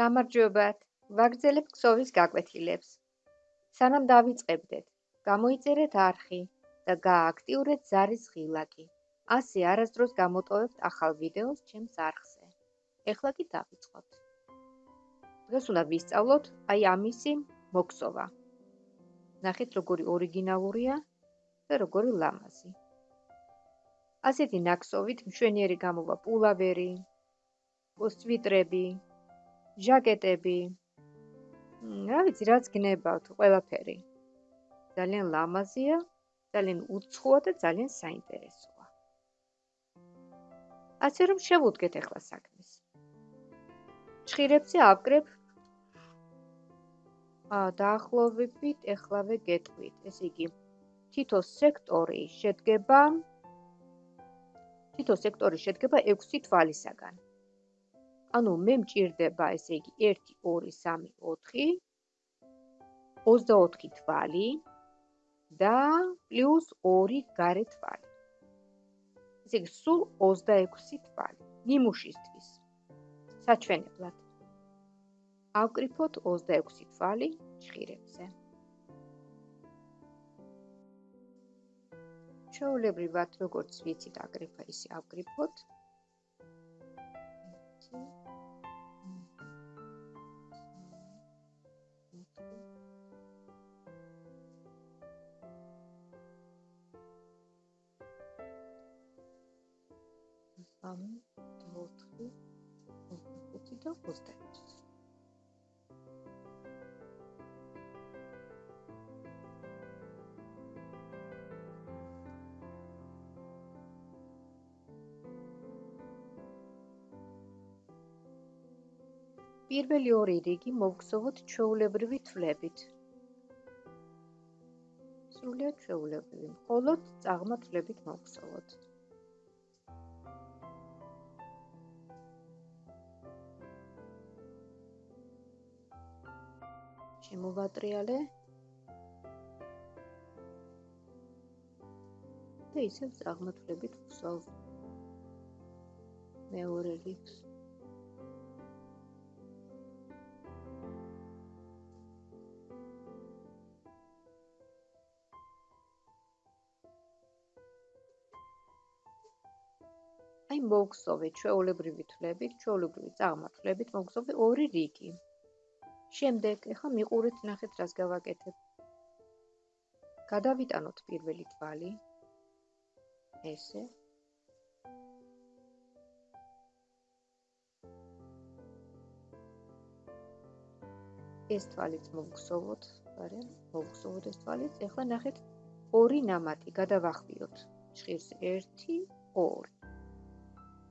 გამარჯობათ. ვაგრძელებ ქსოვის გაკვეთილებს. სანამ დავიწყებდეთ, გამოიწერეთ არხი და გააქტიურეთ ზარის ღილაკი. ასე არასდროს გამოტოვებთ ახალ ვიდეოს ჩემს არხზე. ეხლა კი დავიწყოთ. დღეს უნდა ვისწავლოთ აი ამისი მოქსოვა. ნახეთ როგორი ორიგინალურია და როგორი ლამაზი. ასეთი ნაკსოვით მშვენიერი გამოვა პულავერი, სვიტრები, ჟაკეტები. რა ვიცი, რაც გნებავთ, ყველაფერი. ძალიან ლამაზია, ძალიან უცხოა და ძალიან საინტერესოა. ასე რომ შევუდგეთ ახლა საქმეს. ჭირებზე ავკრებ ა დაახლოებით ეხლავე გეტყვით. ესე იგი, თითო სექტორი შედგება თითო სექტორი შედგება 6 თვალისაგან. ანუ მე მჭირდება ესე იგი 1 2 3 4 24 თვალი და პლუს 2 გარე თვალი. ესე იგი სულ 26 თვალი ნიმუშისთვის. საჩვენებლად. ავკრიფოთ 26 თვალი ჭირებზე. ჩაოლებრივად როგორც ვიცით აგრიფა ისე ავკრიფოთ. სამი, ოთხი, ოთხი და ოცდაექვსი. პირველი ორი რიგი მოვგზავნოთ ჩვეულებრივი თვლებით. სრულიად ჩვეულებრივი. მხოლოდ წაღმა თვლებით მოვგზავნოთ. შემოვატრიალე და ისევ აღმოთვლებით ვსვავ მეორე რიგს აი მოგხსოვე ჩვეულებრივი თვლებით, ჩვეულებრივი წარმართლებით მოგხსოვე ორი რიგი. შემდეგ ეხლა მიყურეთ ნახეთ რას გავაკეთებ გადავიტანოთ პირველი თვალი ესე ეს თვალიც მოგხსოვოთ, არა, მოგხსოვოთ ეს თვალიც. ეხლა ნახეთ ორი ნამატი გადავახვიოთ. ჭირს 1 2.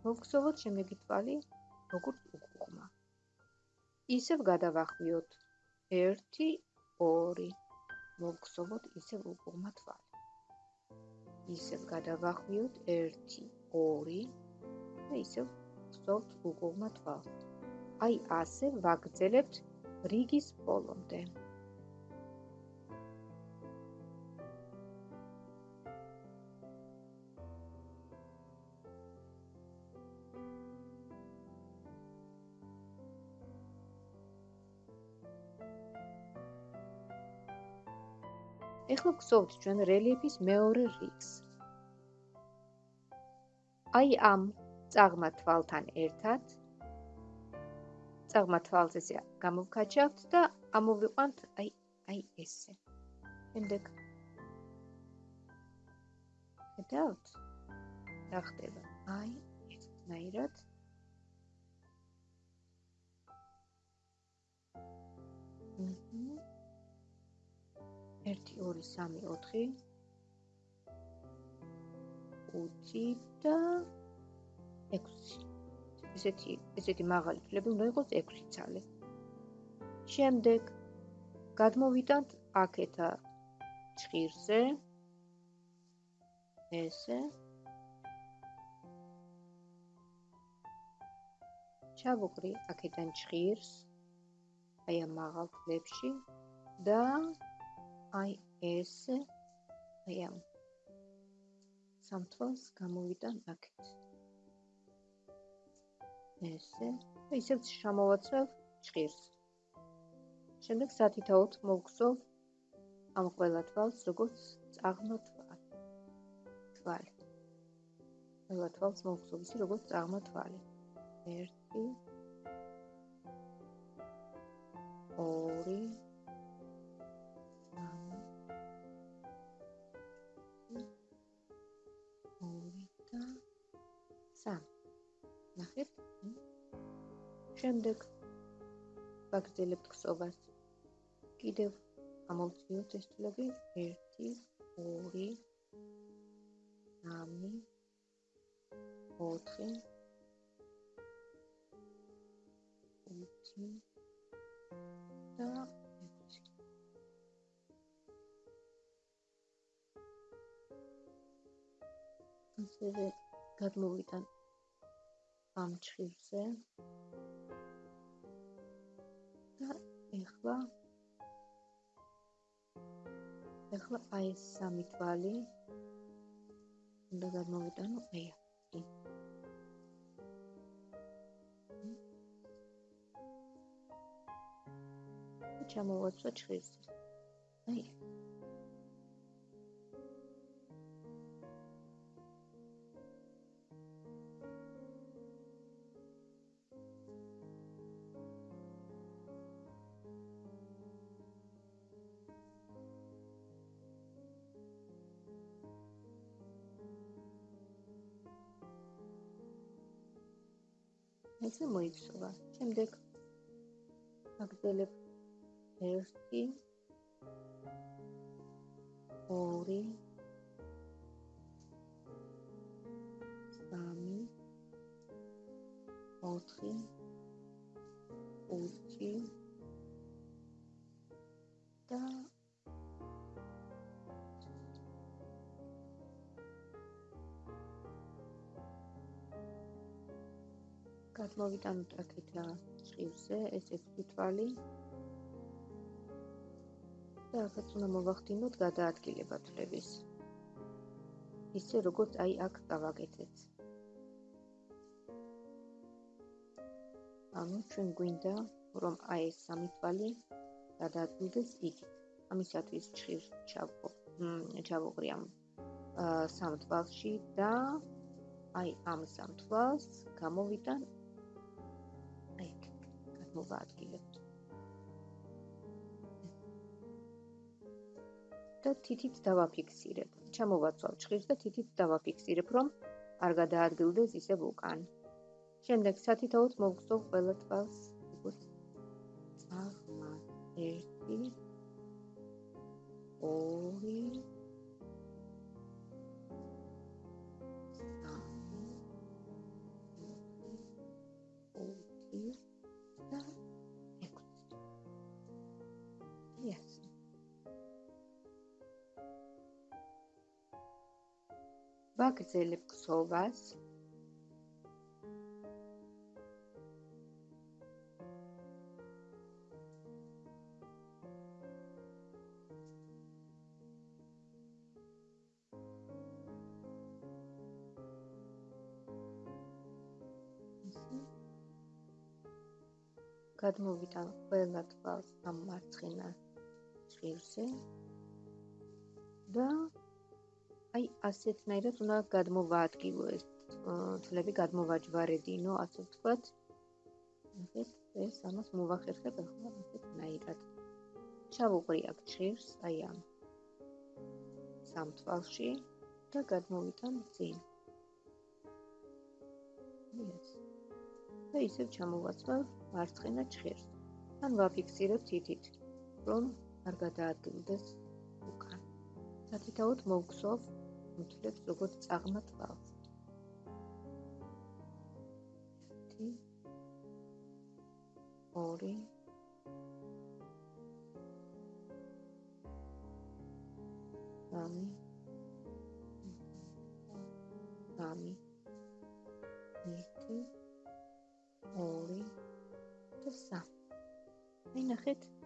მოგხსოვოთ შემდეგი თვალი უკუღმა. ისევ გადავახვიოთ 1 2 მოგხსოვოთ ისევ უკუღმა თვალი ისევ გადავახვიოთ 1 2 და ისევ ვხსოვთ უკუღმა თვალს. აი ასე ვაგრძელებთ რიგის ბოლომდე ეხლა გსოვთ ჩვენ რელიეფის მეორე რიგს. აი ამ წაღმა თვალთან ერთად წაღმა თვალს ესე გამოვკაჩავთ და ამოვიყვანთ აი აი ესე. შემდეგ გადავთ. რა ხდება? აი ესნაირად 1 2 3 4 5 და 6 ესეთი ესეთი მაღალი ფლები უნდა იყოს 6 ცალი. შემდეგ გადმოვიტანთ აქეთა ჭირზე ესე. ჩავუკრი აქედან ჭირს აი ამ მაღალ ფლებში და აი ეს აი ამ სამთვალს გამოვიტან აქეთ ესე ისევ შემოვაცვევ ჭირს. შემდეგ სათითაოდ მოგხსოვ ამ ყველა თვალს, როგორც წაღმა თვალი. თვალი. ყველა თვალს მოგხსოვ ისე, როგორც წაღმა თვალი. 1 2 შემდეგ ვაგრძელებთ ქსოვას. კიდევ ამოვწიოთ ეს თვლები. 1 2 3 4 5 და 6 ასევე გადმოვიტან ამ ჭირზე ეხლა? ეხლა აი ეს სამი თვალი უნდა გადმოვიტანო აი აქ ჩამოვაცვა ჭირზე აი ესე მოიცვა. შემდეგ აგდელებ 1 2 3 4 5 და გადმოვიტანოთ აქეთ რა ჭირზე ეს ექვსი თვალი და ახაც უნდა მოვახდინოთ გადაადგილება თვლების. ისე როგორც აი აქ გავაკეთეთ. ანუ ჩვენ გვინდა რომ აი ეს სამი თვალი გადაადგილდეს იქით ამისათვის ჭირს ჩავყო ჩავუღრიამ სამ თვალში და აი ამ სამ თვალს გამოვიტან მოვაადგილებთ. და თითით დავაფიქსირებ. ჩამოვაცვალ ჭხირს და თითით დავაფიქსირებ, რომ არ გადაადგილდეს ისე უკან. შემდეგ სათითაოდ მოვხსოვ ყველა თვალს, წაღმა 1 2 ვაგრძელებ ქსოვას გადმოვიტან ყველა თვალს ამ მარცხენა ჭირზე და აი ასეთნაირად უნდა გადმოვაადგილო ეს თლები გადმოვაჯვარედინო ასე ვთქვათ. ეს ეს ამას მოვახერხებ ახლა ასეთნაირად ჩავუყრი აქ ჭირს აი ამ სამთვალში და გადმოვიტან წინ ეს. და ისევ ჩამოვაცვალ მარცხენა ჭირს ან ვაფიქსირებ თითით რომ არ გადაადგილდეს უკან. სათითაოდ მოვგსოვ მუთლებს როგორც წაღმა თვალს. 1 2 სამი სამი ერთი ორი და სამი ნახეთ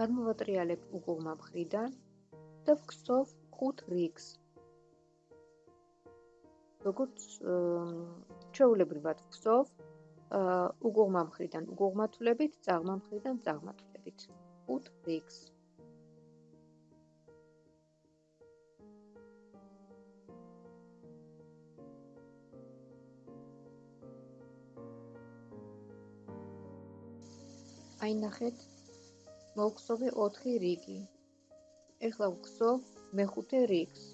გადმოვატრიალებ უგუღმა მხრიდან და ვქსოვ ხუთ რიგს. როგორც ჩვეულებრივად ვქსოვ უგუღმა მხრიდან უგუღმათულებით, წაღმა მხრიდან წაღმათულებით. ხუთ რიგს. აი ნახეთ მოვხსოვე 4 რიგი. ეხლა ვხსოვ მეხუთე რიგს.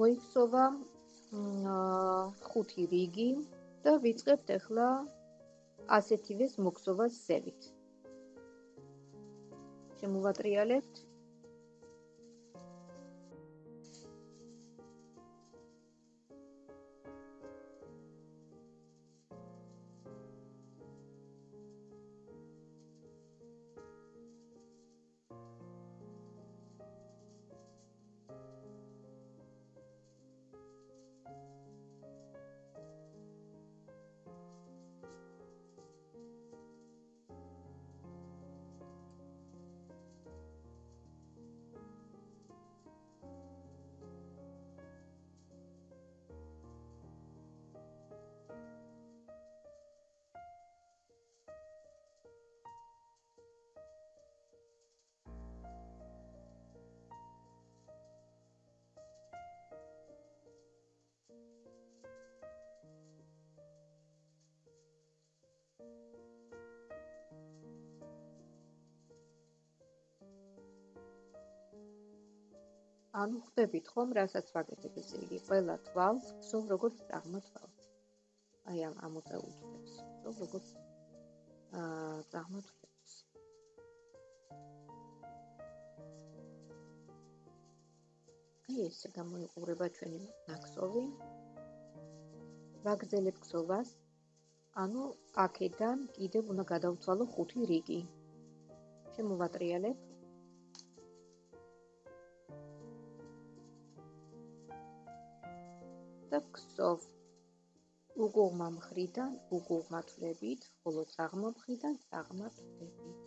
მოიქცოვა ხუთი რიგი და ვიწყებთ ახლა ასეთივეს მოქცოვას ზევით. შემოვატრიალებთ ანუ ხდებით ხომ, რასაც ვაკეთებ ესე იგი, ყველა თვალს ვსვ როგორც აღმოთვალ. აი ამ ამოწეულებს, ვსვ როგორც აა აღმოთვალს. აი ესე გამოიყურება ჩვენი ნაკსოვი. ვაგზელებ ქსოვას. ანუ აქედან კიდევ უნდა გადავთვალო ხუთი რიგი. შემოვატრიალებ და ქსოვ უგუღმა მხრიდან უგუღმათლებით, ხოლო წაღმა მხრიდან წაღმათლებით.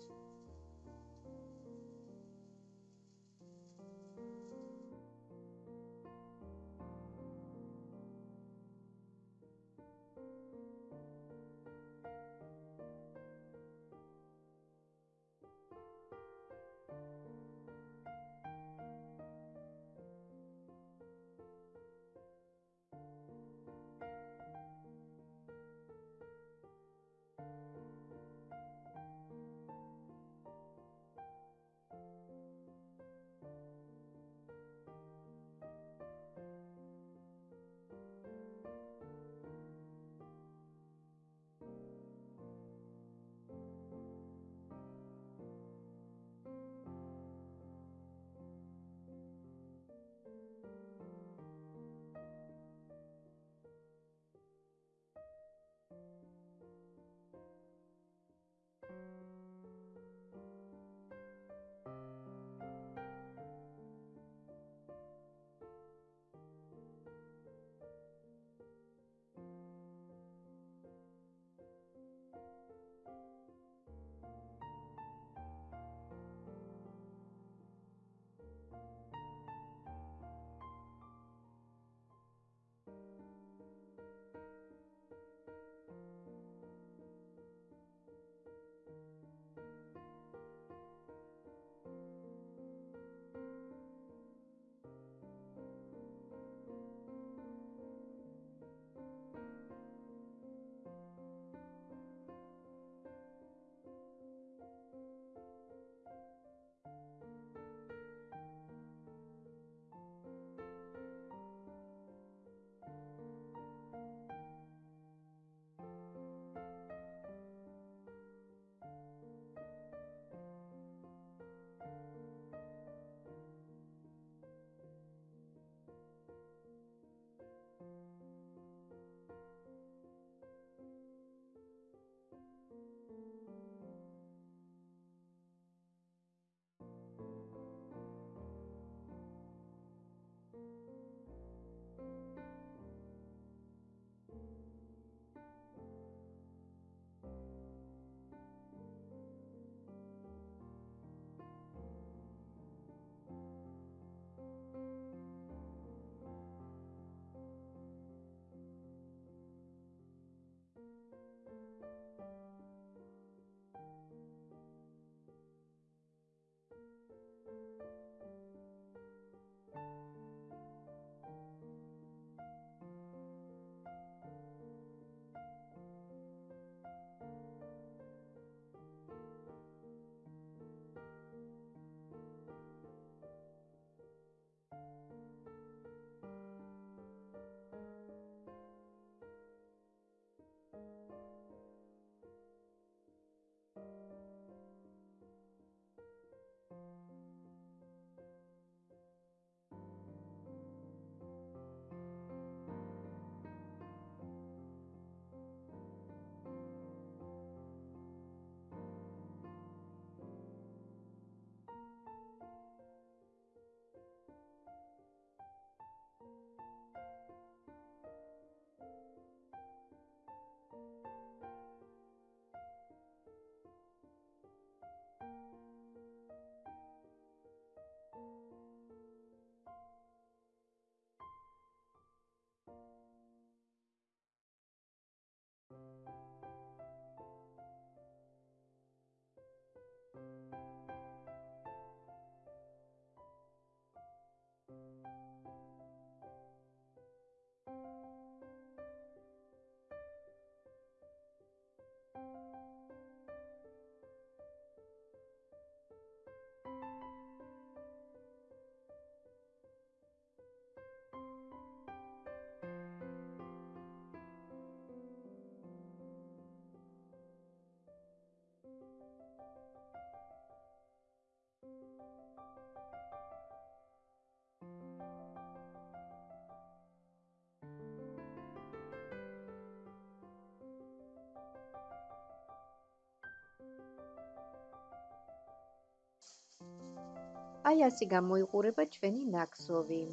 აი ასე გამოიყურება ჩვენი ნაკსოვი.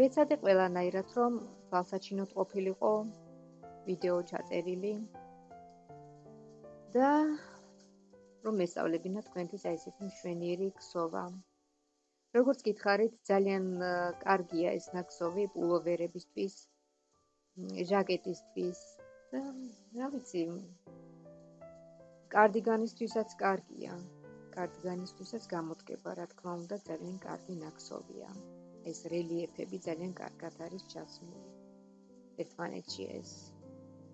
ვეცადე ყველანაირად რომ თვალსაჩინოდ ყოფილიყო ვიდეო ჩაწერილი და რომ ესწავლებინა თქვენთვის აი ესეთი მშვენიერი ქსოვა. როგორც გითხარით, ძალიან კარგია ეს ნაკსოვი პულოვერებისთვის, ჟაკეტისთვის და რა ვიცი, კარდიგანისთვისაც კარგია. კარდიგანისთვისაც გამოდგება, რა თქმა უნდა, ძალიან კარგი ნაკსოვია. ეს რელიეფები ძალიან კარგად არის ჩასმული. ერთმანეთში ეს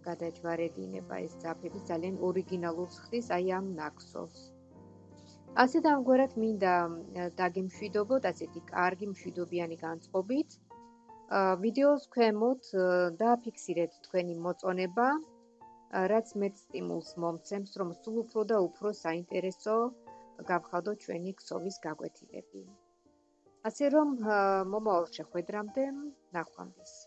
გადაჯვარედინება ეს ძაფები ძალიან ორიგინალურს ხდის აი ამ ნაკსოვს. ასე და ამგვარად მინდა დაგემშვიდობოთ ასეთი კარგი მშვიდობიანი განწყობით. ვიდეოს ქვემოთ დააფიქსირეთ თქვენი მოწონება, რაც მეც სტიმულს მომცემს, რომ სულ უფრო და უფრო საინტერესო გავხადო ჩვენი ქსოვის გაკვეთილები. ასე რომ მომავალ შეხვედრამდე ნახვამდის.